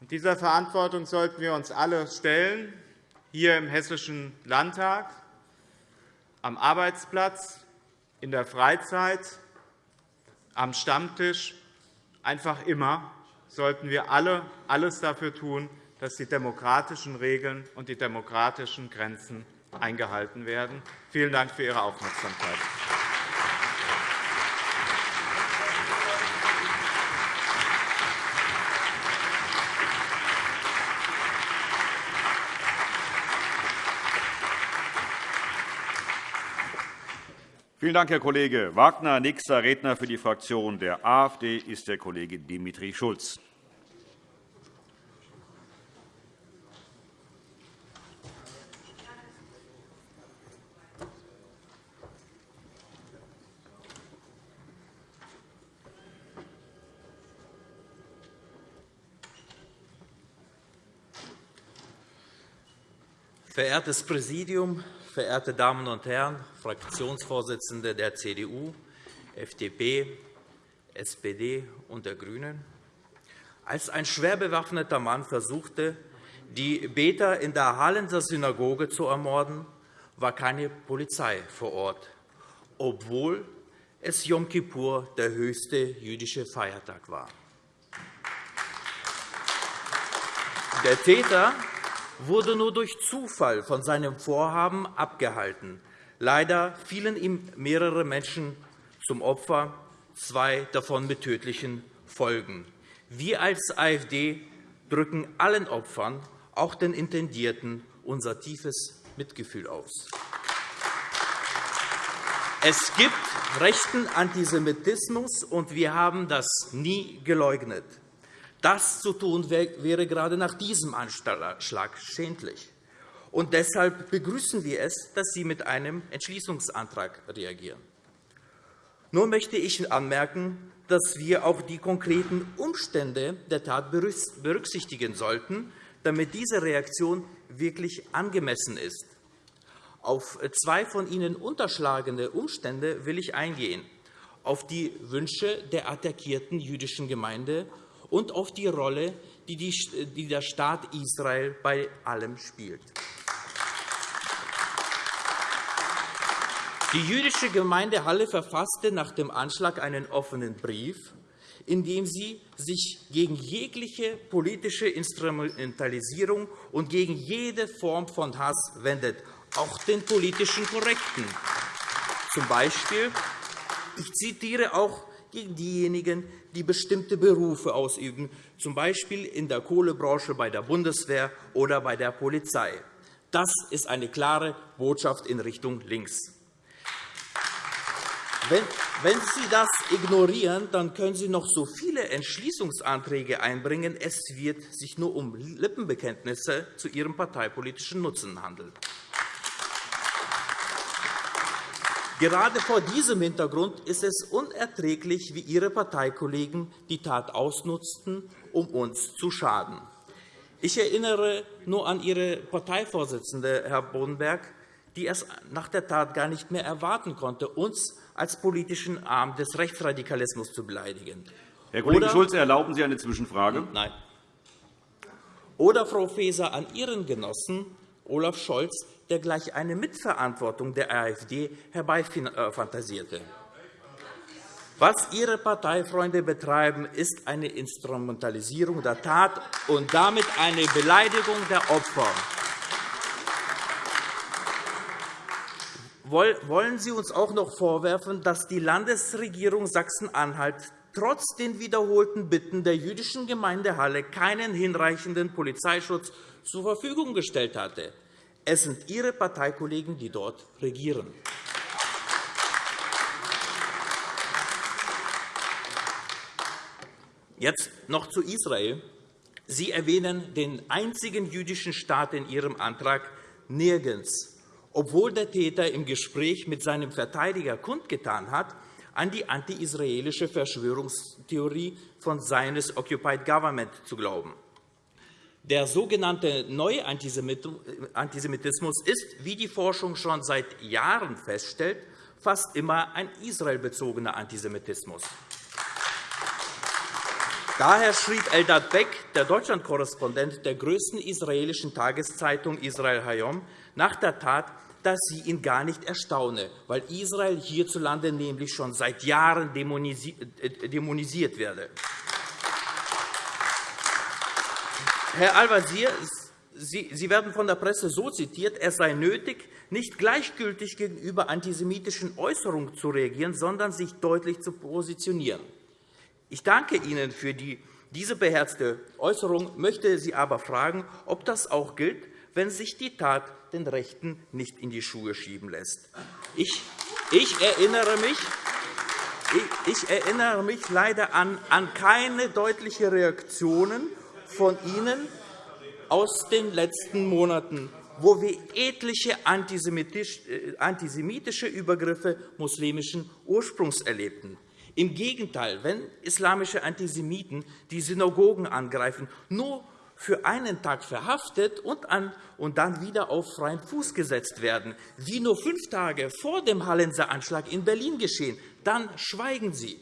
S4: dieser Verantwortung sollten wir uns alle stellen, hier im Hessischen Landtag, am Arbeitsplatz, in der Freizeit, am Stammtisch, einfach immer sollten wir alle alles dafür tun, dass die demokratischen Regeln und die demokratischen Grenzen eingehalten werden. Vielen Dank für Ihre Aufmerksamkeit.
S1: Vielen Dank, Herr Kollege Wagner. Nächster Redner für die Fraktion der AfD ist der Kollege Dimitri Schulz.
S5: Verehrtes Präsidium, verehrte Damen und Herren, Fraktionsvorsitzende der CDU, FDP, SPD und der GRÜNEN! Als ein schwer bewaffneter Mann versuchte, die Beter in der Hallenser Synagoge zu ermorden, war keine Polizei vor Ort, obwohl es Yom Kippur der höchste jüdische Feiertag war. Der Täter wurde nur durch Zufall von seinem Vorhaben abgehalten. Leider fielen ihm mehrere Menschen zum Opfer, zwei davon mit tödlichen Folgen. Wir als AfD drücken allen Opfern, auch den Intendierten, unser tiefes Mitgefühl aus. Es gibt rechten Antisemitismus, und wir haben das nie geleugnet. Das zu tun, wäre gerade nach diesem Anschlag schändlich. Und deshalb begrüßen wir es, dass Sie mit einem Entschließungsantrag reagieren. Nur möchte ich anmerken, dass wir auch die konkreten Umstände der Tat berücksichtigen sollten, damit diese Reaktion wirklich angemessen ist. Auf zwei von Ihnen unterschlagene Umstände will ich eingehen, auf die Wünsche der attackierten jüdischen Gemeinde und auf die Rolle, die der Staat Israel bei allem spielt.
S6: Die jüdische Gemeinde Halle verfasste nach dem Anschlag einen offenen Brief, in dem sie sich gegen jegliche politische Instrumentalisierung und gegen jede Form von Hass wendet, auch den politischen Korrekten. Zum Beispiel, ich zitiere auch gegen diejenigen, die bestimmte Berufe ausüben, z. B. in der Kohlebranche bei der Bundeswehr oder bei der Polizei. Das ist eine klare Botschaft in Richtung links. Wenn Sie das ignorieren, dann können Sie noch so viele Entschließungsanträge einbringen. Es wird sich nur um Lippenbekenntnisse zu Ihrem parteipolitischen Nutzen handeln. Gerade vor diesem Hintergrund ist es unerträglich, wie Ihre Parteikollegen die Tat ausnutzten, um uns zu schaden. Ich erinnere nur an Ihre Parteivorsitzende, Herr Boddenberg, die es nach der Tat gar nicht mehr erwarten konnte, uns als politischen Arm des Rechtsradikalismus zu beleidigen.
S1: Herr Kollege Schulze, erlauben Sie eine Zwischenfrage?
S6: Nein. Oder, Frau Faeser, an Ihren Genossen Olaf Scholz, der gleich eine Mitverantwortung der AfD herbeifantasierte. Was Ihre Parteifreunde betreiben, ist eine Instrumentalisierung der Tat und damit eine Beleidigung der Opfer. Wollen Sie uns auch noch vorwerfen, dass die Landesregierung Sachsen-Anhalt trotz den wiederholten Bitten der jüdischen Gemeinde Halle keinen hinreichenden Polizeischutz zur Verfügung gestellt hatte? Es sind Ihre Parteikollegen, die dort regieren. Jetzt noch zu Israel. Sie erwähnen den einzigen jüdischen Staat in Ihrem Antrag nirgends obwohl der Täter im Gespräch mit seinem Verteidiger kundgetan hat, an die anti-israelische Verschwörungstheorie von Zionist Occupied Government zu glauben. Der sogenannte neue Antisemitismus ist, wie die Forschung schon seit Jahren feststellt, fast immer ein israelbezogener Antisemitismus. Daher schrieb Eldad Beck, der Deutschlandkorrespondent der größten israelischen Tageszeitung Israel Hayom, nach der Tat dass sie ihn gar nicht erstaune, weil Israel hierzulande nämlich schon seit Jahren äh, dämonisiert werde. Herr Al-Wazir, Sie werden von der Presse so zitiert, es sei nötig, nicht gleichgültig gegenüber antisemitischen Äußerungen zu reagieren, sondern sich deutlich zu positionieren. Ich danke Ihnen für diese beherzte Äußerung, möchte Sie aber fragen, ob das auch gilt, wenn sich die Tat den Rechten nicht in die Schuhe schieben lässt. Ich, ich, erinnere, mich, ich erinnere mich leider an, an keine deutliche Reaktionen von Ihnen aus den letzten Monaten, wo wir etliche äh, antisemitische Übergriffe muslimischen Ursprungs erlebten. Im Gegenteil, wenn islamische Antisemiten die Synagogen angreifen, nur für einen Tag verhaftet und, an, und dann wieder auf freien Fuß gesetzt werden, wie nur fünf Tage vor dem Hallenser Anschlag in Berlin geschehen, dann schweigen Sie.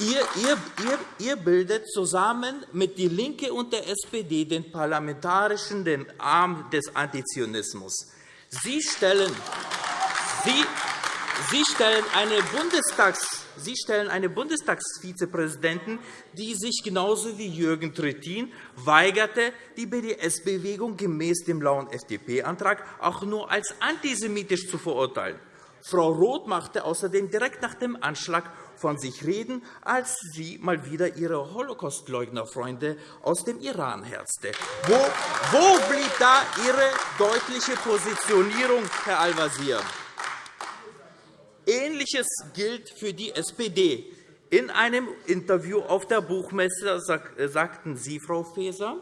S6: Ihr, ihr, ihr, ihr bildet zusammen mit DIE LINKE und der SPD den parlamentarischen den Arm des Antizionismus. Sie stellen, Sie, Sie stellen eine Bundestags Sie stellen eine Bundestagsvizepräsidentin, die sich genauso wie Jürgen Trittin weigerte, die BDS-Bewegung gemäß dem blauen FDP-Antrag auch nur als antisemitisch zu verurteilen. Frau Roth machte außerdem direkt nach dem Anschlag von sich reden, als sie mal wieder ihre Holocaustleugnerfreunde aus dem Iran herzte. Wo, wo blieb da Ihre deutliche Positionierung, Herr Al-Wazir? Ähnliches gilt für die SPD. In einem Interview auf der Buchmesse äh, sagten Sie, Frau Faeser,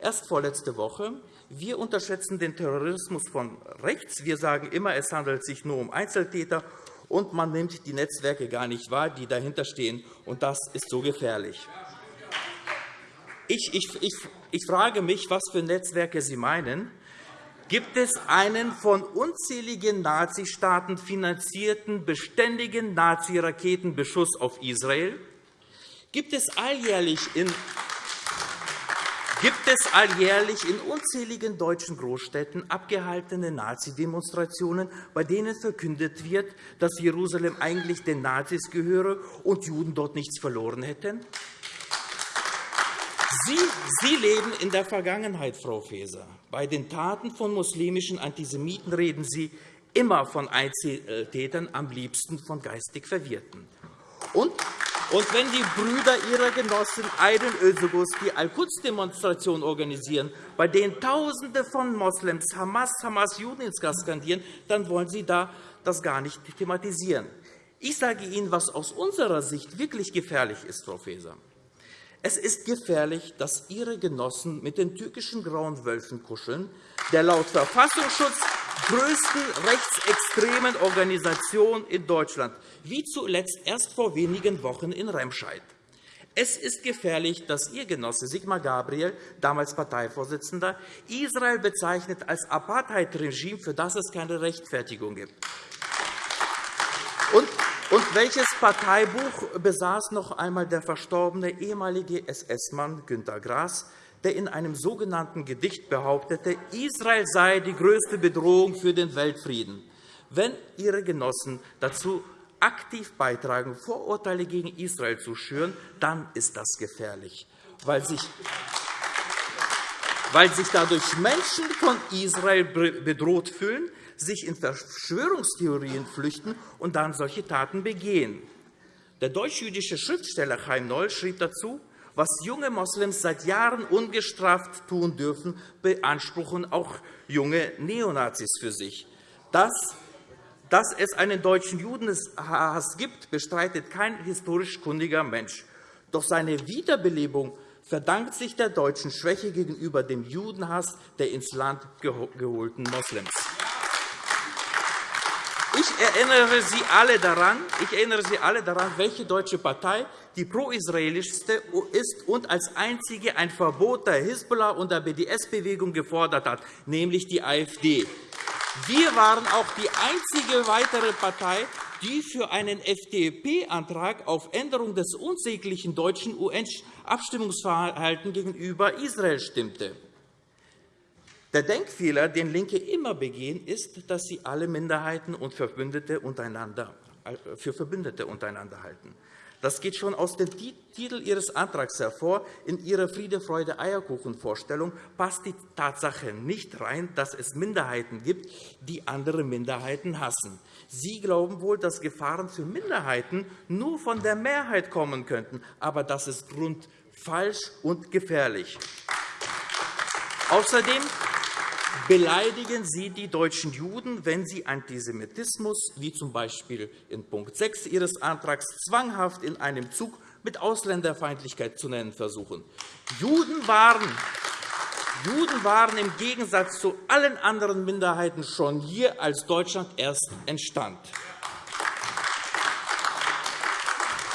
S6: erst vorletzte Woche, wir unterschätzen den Terrorismus von rechts. Wir sagen immer, es handelt sich nur um Einzeltäter, und man nimmt die Netzwerke gar nicht wahr, die dahinterstehen. Und das ist so gefährlich. Ich, ich, ich, ich frage mich, was für Netzwerke Sie meinen. Gibt es einen von unzähligen Nazistaaten finanzierten beständigen Nazi-Raketenbeschuss auf Israel? Gibt es alljährlich in gibt es alljährlich in unzähligen deutschen Großstädten abgehaltene Nazi-Demonstrationen, bei denen verkündet wird, dass Jerusalem eigentlich den Nazis gehöre und Juden dort nichts verloren hätten? Sie, Sie leben in der Vergangenheit, Frau Faeser. Bei den Taten von muslimischen Antisemiten reden Sie immer von Einzeltätern, am liebsten von geistig Verwirrten. Und und wenn die Brüder ihrer Genossen Aydin Özogos die Al-Quds-Demonstration organisieren, bei denen Tausende von Moslems Hamas, Hamas, Juden ins Gas skandieren, dann wollen Sie da das gar nicht thematisieren. Ich sage Ihnen, was aus unserer Sicht wirklich gefährlich ist, Frau Faeser. Es ist gefährlich, dass Ihre Genossen mit den türkischen Grauen Wölfen kuscheln, der laut Verfassungsschutz größten rechtsextremen Organisation in Deutschland, wie zuletzt erst vor wenigen Wochen in Remscheid. Es ist gefährlich, dass Ihr Genosse Sigmar Gabriel, damals Parteivorsitzender, Israel bezeichnet als Apartheid-Regime, für das es keine Rechtfertigung gibt. Und welches Parteibuch besaß noch einmal der verstorbene ehemalige SS-Mann Günter Grass, der in einem sogenannten Gedicht behauptete, Israel sei die größte Bedrohung für den Weltfrieden? Wenn Ihre Genossen dazu aktiv beitragen, Vorurteile gegen Israel zu schüren, dann ist das gefährlich, weil sich weil sich dadurch Menschen von Israel bedroht fühlen, sich in Verschwörungstheorien flüchten und dann solche Taten begehen. Der deutsch-jüdische Schriftsteller Chaim Noll schrieb dazu, was junge Moslems seit Jahren ungestraft tun dürfen, beanspruchen auch junge Neonazis für sich. Das dass es einen deutschen Judenhass gibt, bestreitet kein historisch kundiger Mensch. Doch seine Wiederbelebung verdankt sich der deutschen Schwäche gegenüber dem Judenhass der ins Land geholten Moslems. Ich erinnere Sie alle daran, ich erinnere Sie alle daran, welche deutsche Partei die pro-israelischste ist und als einzige ein Verbot der Hisbollah und der BDS-Bewegung gefordert hat, nämlich die AfD. Wir waren auch die einzige weitere Partei, die für einen FDP-Antrag auf Änderung des unsäglichen deutschen UN-Abstimmungsverhaltens gegenüber Israel stimmte. Der Denkfehler, den LINKE immer begehen, ist, dass sie alle Minderheiten und Verbündete untereinander, äh, für Verbündete untereinander halten. Das geht schon aus dem Titel Ihres Antrags hervor. In Ihre Friede, Freude, Eierkuchen-Vorstellung passt die Tatsache nicht rein, dass es Minderheiten gibt, die andere Minderheiten hassen. Sie glauben wohl, dass Gefahren für Minderheiten nur von der Mehrheit kommen könnten. Aber das ist grundfalsch und gefährlich. Außerdem beleidigen Sie die deutschen Juden, wenn Sie Antisemitismus, wie z. B. in Punkt 6 Ihres Antrags, zwanghaft in einem Zug mit Ausländerfeindlichkeit zu nennen versuchen. Juden waren Juden waren im Gegensatz zu allen anderen Minderheiten schon hier, als Deutschland erst entstand.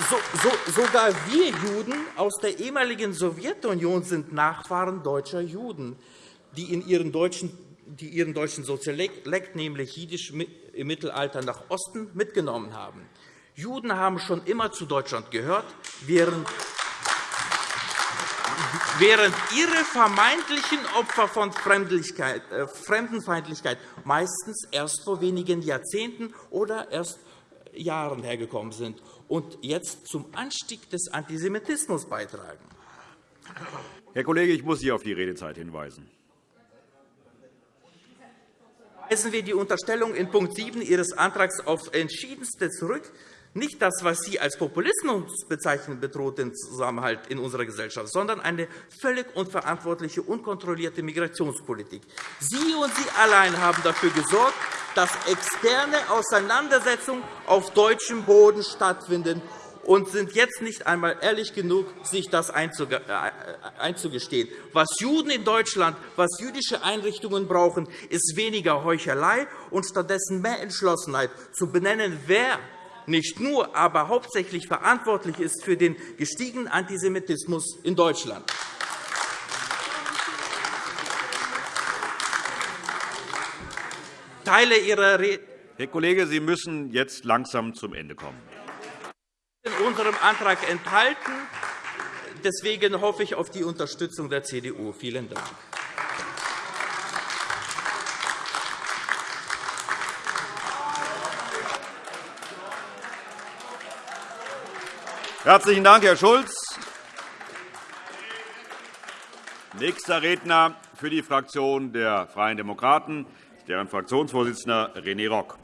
S6: So, so, sogar wir Juden aus der ehemaligen Sowjetunion sind Nachfahren deutscher Juden die in ihren deutschen, die ihren deutschen Sozialekt, nämlich Jiddisch, im Mittelalter nach Osten mitgenommen haben. Juden haben schon immer zu Deutschland gehört, während während ihre vermeintlichen Opfer von äh, Fremdenfeindlichkeit meistens erst vor wenigen Jahrzehnten oder erst Jahren hergekommen sind und jetzt zum Anstieg des Antisemitismus beitragen.
S1: Herr Kollege, ich muss Sie auf die Redezeit hinweisen
S6: weisen wir die Unterstellung in Punkt 7 Ihres Antrags auf entschiedenste zurück. Nicht das, was Sie als Populismus bezeichnen, bedroht den Zusammenhalt in unserer Gesellschaft, sondern eine völlig unverantwortliche, unkontrollierte Migrationspolitik. Sie und Sie allein haben dafür gesorgt, dass externe Auseinandersetzungen auf deutschem Boden stattfinden und sind jetzt nicht einmal ehrlich genug, sich das äh, einzugestehen. Was Juden in Deutschland, was jüdische Einrichtungen brauchen, ist weniger Heuchelei und stattdessen mehr Entschlossenheit, zu benennen, wer nicht nur, aber hauptsächlich verantwortlich ist für den gestiegenen Antisemitismus in Deutschland. Teile Ihrer
S1: Herr Kollege, Sie müssen jetzt langsam zum Ende kommen
S6: in unserem Antrag enthalten, Deswegen hoffe ich auf die Unterstützung der CDU. Vielen Dank.
S1: Herzlichen Dank, Herr Schulz. Nächster Redner für die Fraktion der Freien Demokraten, deren Fraktionsvorsitzender René Rock.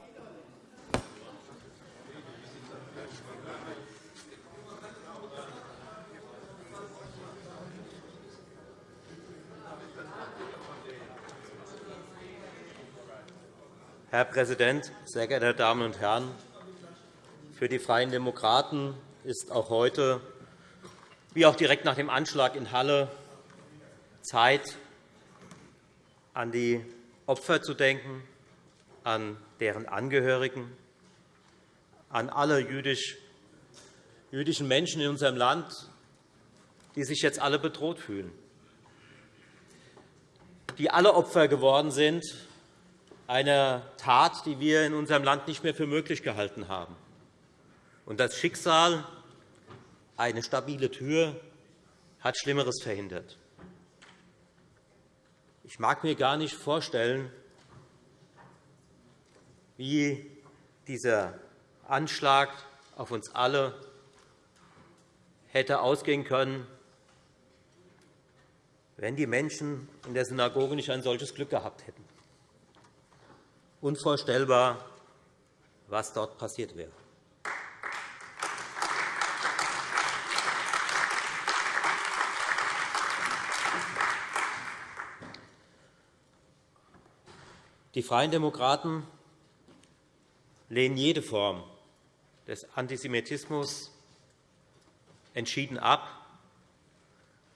S5: Herr Präsident, sehr geehrte Damen und Herren! Für die Freien Demokraten ist auch heute, wie auch direkt nach dem Anschlag in Halle, Zeit, an die Opfer zu denken, an deren Angehörigen, an alle jüdischen Menschen in unserem Land, die sich jetzt alle bedroht fühlen, die alle Opfer geworden sind einer Tat, die wir in unserem Land nicht mehr für möglich gehalten haben. Und das Schicksal, eine stabile Tür, hat Schlimmeres verhindert. Ich mag mir gar nicht vorstellen, wie dieser Anschlag auf uns alle hätte ausgehen können, wenn die Menschen in der Synagoge nicht ein solches Glück gehabt hätten. Unvorstellbar, was dort passiert wäre. Die Freien Demokraten lehnen jede Form des Antisemitismus entschieden ab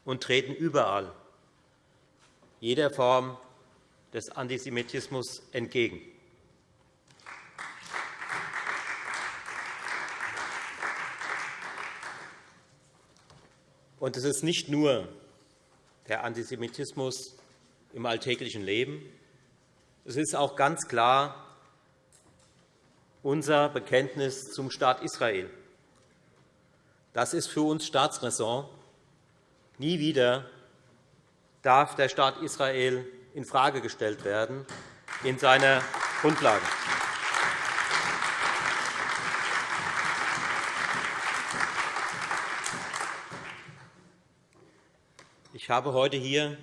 S5: und treten überall jeder Form des Antisemitismus entgegen. Und es ist nicht nur der Antisemitismus im alltäglichen Leben, es ist auch ganz klar unser Bekenntnis zum Staat Israel. Das ist für uns Staatsräson. Nie wieder darf der Staat Israel infrage gestellt werden in seiner Grundlage. Habe heute hier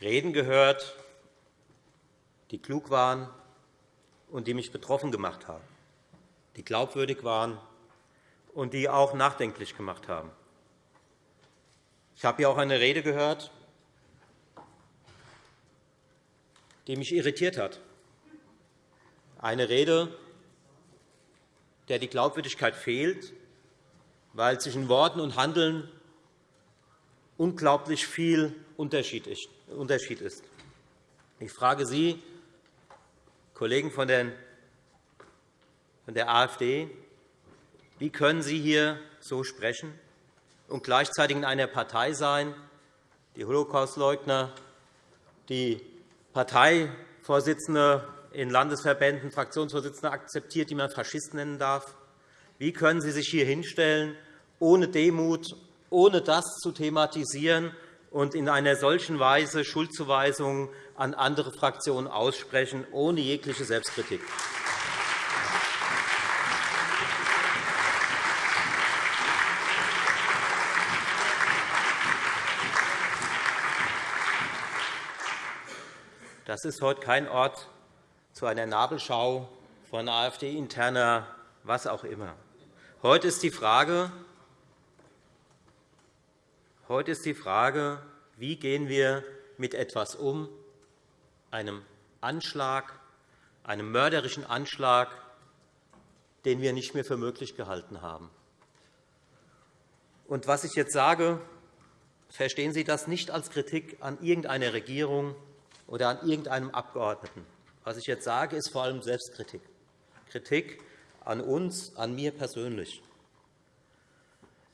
S5: Reden gehört die klug waren und die mich betroffen gemacht haben, die glaubwürdig waren und die auch nachdenklich gemacht haben. Ich habe hier auch eine Rede gehört, die mich irritiert hat. Eine Rede, der die Glaubwürdigkeit fehlt, weil zwischen Worten und Handeln unglaublich viel Unterschied ist. Ich frage Sie, Kollegen von der AfD, wie können Sie hier so sprechen und gleichzeitig in einer Partei sein, die Holocaustleugner, die Parteivorsitzende in Landesverbänden, Fraktionsvorsitzende akzeptiert, die man Faschisten nennen darf? Wie können Sie sich hier hinstellen, ohne Demut, ohne das zu thematisieren und in einer solchen Weise Schuldzuweisungen an andere Fraktionen aussprechen, ohne jegliche Selbstkritik. Das ist heute kein Ort zu einer Nabelschau von AfD-interner was auch immer. Heute ist die Frage, Heute ist die Frage, wie gehen wir mit etwas um, einem Anschlag, einem mörderischen Anschlag, den wir nicht mehr für möglich gehalten haben. Und was ich jetzt sage, verstehen Sie das nicht als Kritik an irgendeiner Regierung oder an irgendeinem Abgeordneten. Was ich jetzt sage, ist vor allem Selbstkritik. Kritik an uns, an mir persönlich.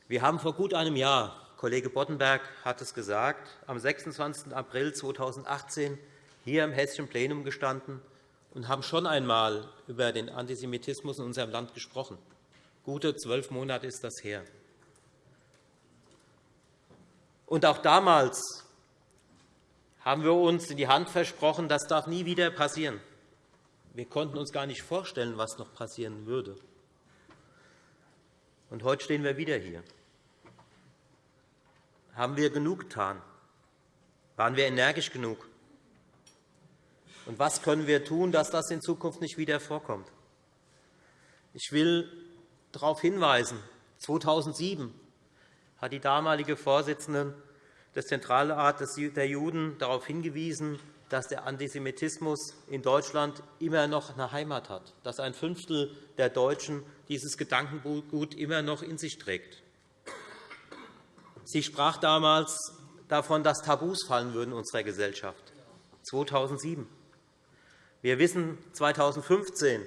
S5: Wir haben vor gut einem Jahr Kollege Boddenberg hat es gesagt, am 26. April 2018 hier im Hessischen Plenum gestanden und haben schon einmal über den Antisemitismus in unserem Land gesprochen. Gute zwölf Monate ist das her. Und auch damals haben wir uns in die Hand versprochen, das darf nie wieder passieren. Wir konnten uns gar nicht vorstellen, was noch passieren würde. Und heute stehen wir wieder hier. Haben wir genug getan? Waren wir energisch genug? Und was können wir tun, dass das in Zukunft nicht wieder vorkommt? Ich will darauf hinweisen, 2007 hat die damalige Vorsitzende des Zentralrates der Juden darauf hingewiesen, dass der Antisemitismus in Deutschland immer noch eine Heimat hat, dass ein Fünftel der Deutschen dieses Gedankengut immer noch in sich trägt. Sie sprach damals davon, dass Tabus fallen würden in unserer Gesellschaft. 2007. Wir wissen, 2015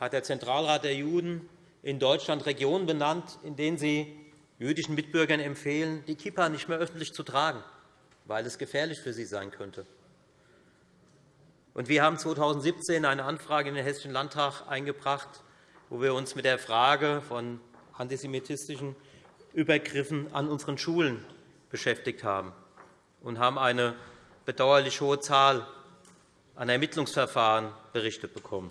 S5: hat der Zentralrat der Juden in Deutschland Regionen benannt, in denen sie jüdischen Mitbürgern empfehlen, die Kippa nicht mehr öffentlich zu tragen, weil es gefährlich für sie sein könnte. Wir haben 2017 eine Anfrage in den Hessischen Landtag eingebracht, wo wir uns mit der Frage von antisemitistischen Übergriffen an unseren Schulen beschäftigt haben und haben eine bedauerlich hohe Zahl an Ermittlungsverfahren berichtet bekommen.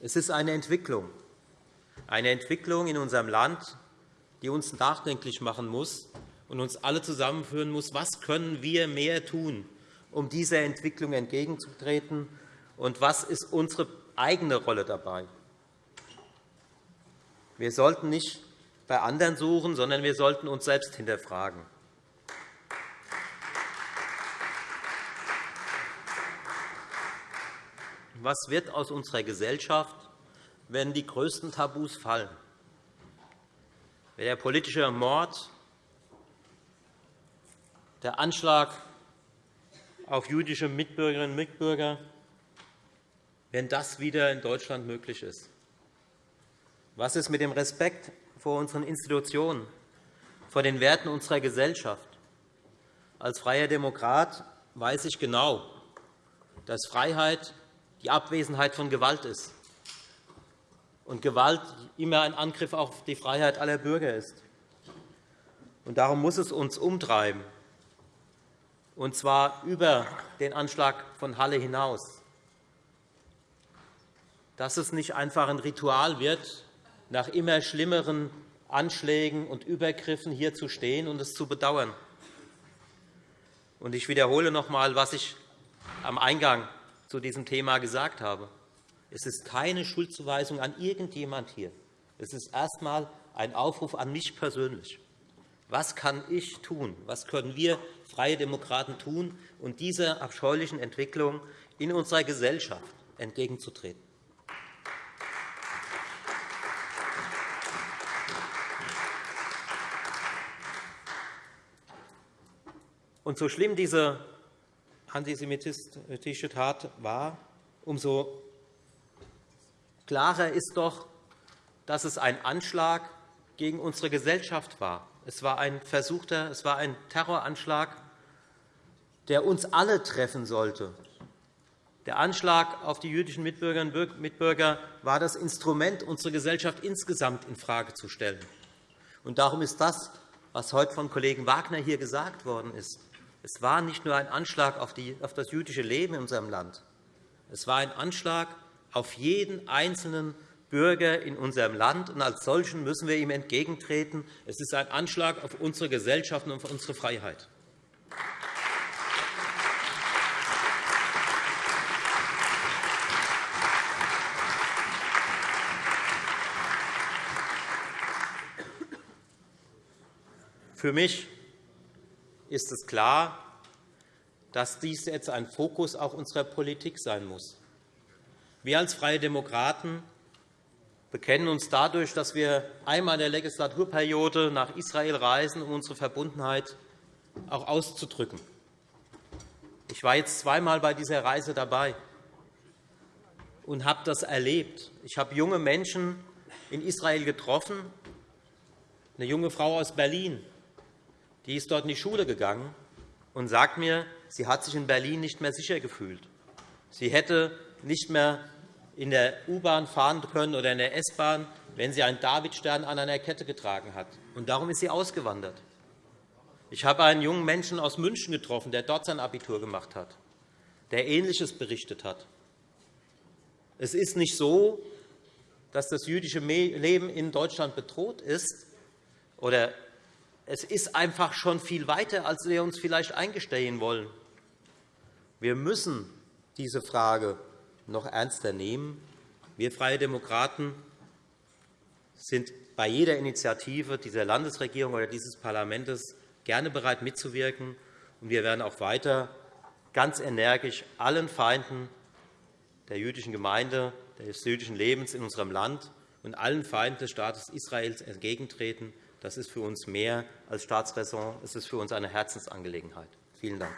S5: Es ist eine Entwicklung, eine Entwicklung in unserem Land, die uns nachdenklich machen muss und uns alle zusammenführen muss, was können wir mehr tun, um dieser Entwicklung entgegenzutreten, und was ist unsere eigene Rolle dabei. Wir sollten nicht bei anderen suchen, sondern wir sollten uns selbst hinterfragen. Was wird aus unserer Gesellschaft, wenn die größten Tabus fallen? Wenn der politische Mord, der Anschlag auf jüdische Mitbürgerinnen und Mitbürger, wenn das wieder in Deutschland möglich ist? Was ist mit dem Respekt vor unseren Institutionen, vor den Werten unserer Gesellschaft? Als freier Demokrat weiß ich genau, dass Freiheit die Abwesenheit von Gewalt ist und Gewalt immer ein Angriff auf die Freiheit aller Bürger ist. Und darum muss es uns umtreiben, und zwar über den Anschlag von Halle hinaus, dass es nicht einfach ein Ritual wird, nach immer schlimmeren Anschlägen und Übergriffen hier zu stehen und es zu bedauern. Ich wiederhole noch einmal, was ich am Eingang zu diesem Thema gesagt habe. Es ist keine Schuldzuweisung an irgendjemand hier. Es ist erst einmal ein Aufruf an mich persönlich. Was kann ich tun? Was können wir Freie Demokraten tun, um dieser abscheulichen Entwicklung in unserer Gesellschaft entgegenzutreten? Und so schlimm diese antisemitische Tat war, umso klarer ist doch, dass es ein Anschlag gegen unsere Gesellschaft war. Es war ein versuchter, es war ein Terroranschlag, der uns alle treffen sollte. Der Anschlag auf die jüdischen Mitbürgerinnen und Mitbürger war das Instrument, unsere Gesellschaft insgesamt infrage zu stellen. Und darum ist das, was heute von Kollegen Wagner hier gesagt worden ist, es war nicht nur ein Anschlag auf das jüdische Leben in unserem Land. Es war ein Anschlag auf jeden einzelnen Bürger in unserem Land. Und als solchen müssen wir ihm entgegentreten. Es ist ein Anschlag auf unsere Gesellschaft und auf unsere Freiheit. Für mich ist es klar, dass dies jetzt ein Fokus auch unserer Politik sein muss. Wir als Freie Demokraten bekennen uns dadurch, dass wir einmal in der Legislaturperiode nach Israel reisen, um unsere Verbundenheit auch auszudrücken. Ich war jetzt zweimal bei dieser Reise dabei und habe das erlebt. Ich habe junge Menschen in Israel getroffen, eine junge Frau aus Berlin, die ist dort in die Schule gegangen und sagt mir, sie hat sich in Berlin nicht mehr sicher gefühlt. Sie hätte nicht mehr in der U-Bahn fahren können oder in der S-Bahn, wenn sie einen Davidstern an einer Kette getragen hat. Und darum ist sie ausgewandert. Ich habe einen jungen Menschen aus München getroffen, der dort sein Abitur gemacht hat, der Ähnliches berichtet hat. Es ist nicht so, dass das jüdische Leben in Deutschland bedroht ist. Oder es ist einfach schon viel weiter, als wir uns vielleicht eingestehen wollen. Wir müssen diese Frage noch ernster nehmen. Wir Freie Demokraten sind bei jeder Initiative dieser Landesregierung oder dieses Parlaments gerne bereit, mitzuwirken. Wir werden auch weiter ganz energisch allen Feinden der jüdischen Gemeinde, des jüdischen Lebens in unserem Land und allen Feinden des Staates Israels entgegentreten. Das ist für uns mehr als Staatsräson. Es ist für uns eine Herzensangelegenheit. Vielen Dank.